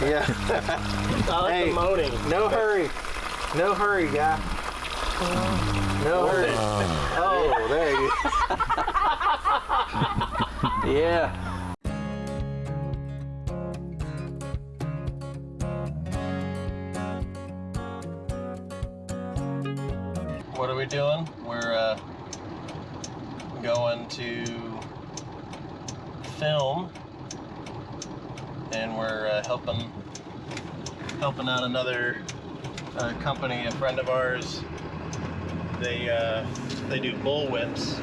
Yeah. I like Hey. the moaning. no hurry. No hurry, guy. No hurry. Oh, there you go. yeah. What are we doing? We're uh, going to film, and we're uh, helping helping out another uh, company, a friend of ours. They uh, they do bull whips,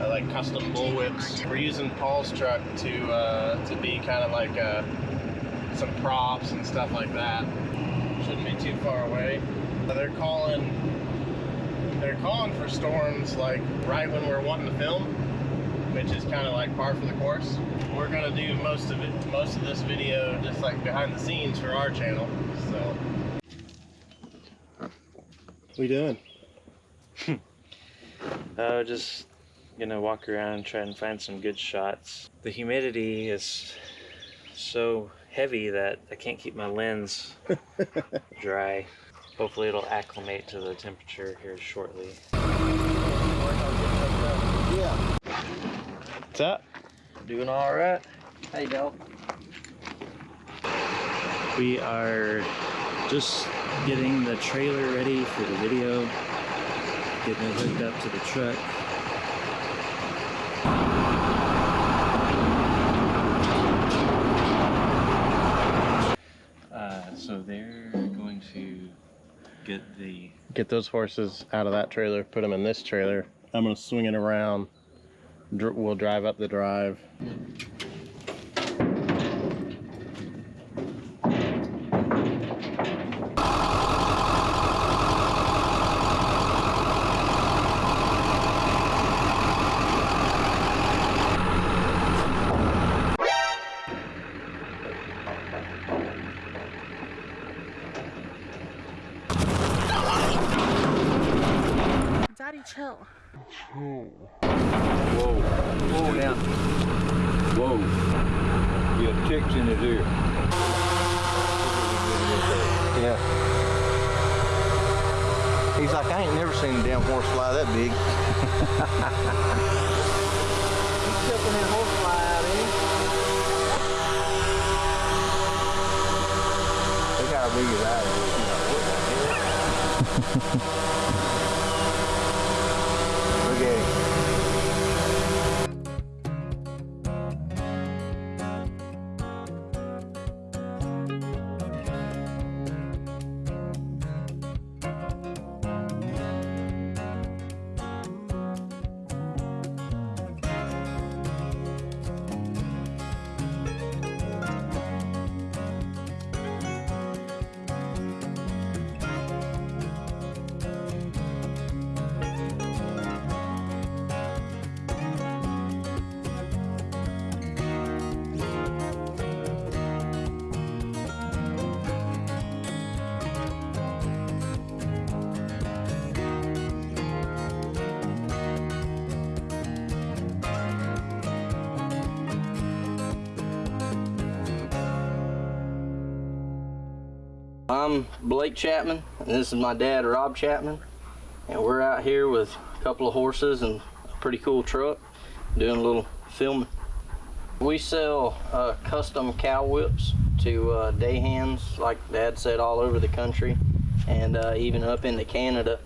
like custom bull whips. We're using Paul's truck to uh, to be kind of like uh, some props and stuff like that. Shouldn't be too far away. They're calling they're calling for storms like right when we're wanting to film, which is kind of like par for the course. We're gonna do most of it, most of this video just like behind the scenes for our channel. So, what we doing? Uh, just gonna walk around and try and find some good shots. The humidity is so heavy that I can't keep my lens dry. Hopefully it'll acclimate to the temperature here shortly. What's up? Doing all right. Hey, Del. We are just getting the trailer ready for the video, getting it hooked up to the truck. Uh, so they're going to get the Get those horses out of that trailer, put them in this trailer. I'm gonna swing it around. Dr- We'll drive up the drive. Daddy, chill. Whoa. Whoa now. Whoa. You have ticks in his ear. Yeah. He's like, I ain't never seen a damn horse fly that big. He's chucking that horse fly I'm Blake Chapman, and this is my dad, Rob Chapman. And we're out here with a couple of horses and a pretty cool truck doing a little filming. We sell uh, custom cow whips to uh, day hands, like dad said, all over the country and uh, even up into Canada.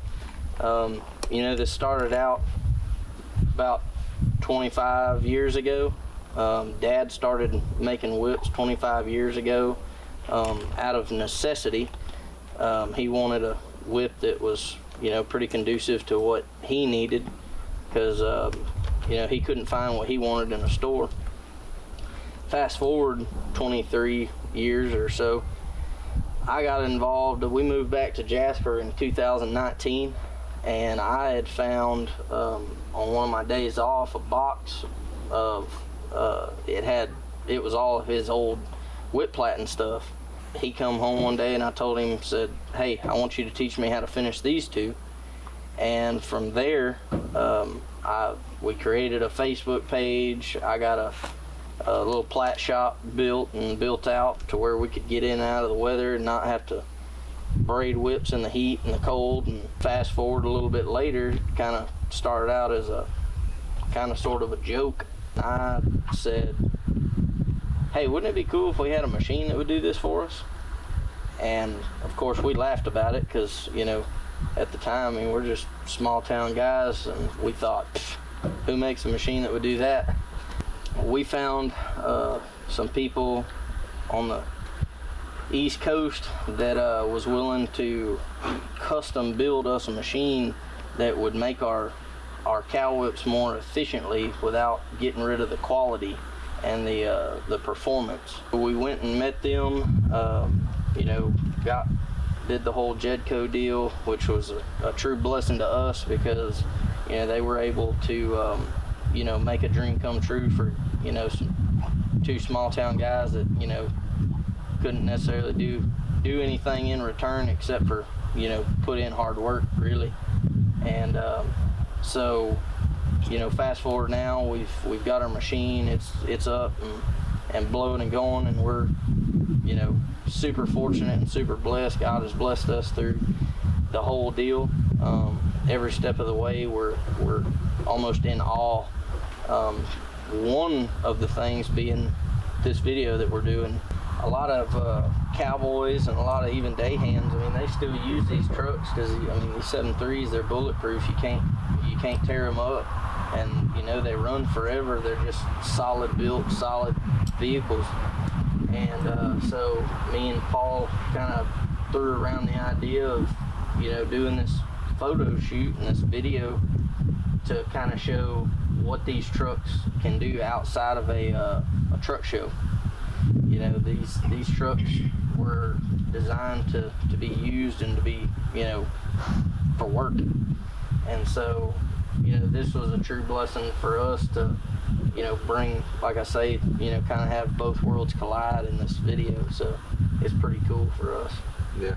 Um, you know, this started out about 25 years ago. Um, dad started making whips 25 years ago um, out of necessity. Um, he wanted a whip that was, you know, pretty conducive to what he needed because, um, you know, he couldn't find what he wanted in a store. Fast forward 23 years or so, I got involved. We moved back to Jasper in 2019, and I had found um, on one of my days off a box of uh, it had it was all of his old whip platen stuff. He come home one day and I told him said, "Hey, I want you to teach me how to finish these two." And from there, um, I we created a Facebook page. I got a a little plat shop built and built out to where we could get in and out of the weather and not have to braid whips in the heat and the cold. And fast forward a little bit later, kind of started out as a kind of sort of a joke. I said, hey, wouldn't it be cool if we had a machine that would do this for us? And of course, we laughed about it because, you know, at the time, I mean, we're just small town guys, and we thought, who makes a machine that would do that? We found uh, some people on the East Coast that uh, was willing to custom build us a machine that would make our our cow whips more efficiently without getting rid of the quality and the uh, the performance. We went and met them. um you know, got did the whole Jedco deal, which was a, a true blessing to us because you know they were able to um, you know make a dream come true for you know some, two small town guys that you know couldn't necessarily do do anything in return except for you know put in hard work really and um, so you know fast forward now we've we've got our machine it's it's up and, and blowing and going and we're you know super fortunate and super blessed god has blessed us through the whole deal um, every step of the way we're we're almost in awe um, one of the things being this video that we're doing a lot of uh, cowboys and a lot of even day hands. I mean, they still use these trucks because I mean these seven threes they're bulletproof. You can't you can't tear them up, and you know they run forever. They're just solid built, solid vehicles. And uh, so me and Paul kind of threw around the idea of you know doing this photo shoot and this video to kind of show what these trucks can do outside of a, uh, a truck show you know these these trucks were designed to to be used and to be you know for work and so you know this was a true blessing for us to you know bring like i say you know kind of have both worlds collide in this video so it's pretty cool for us Yeah.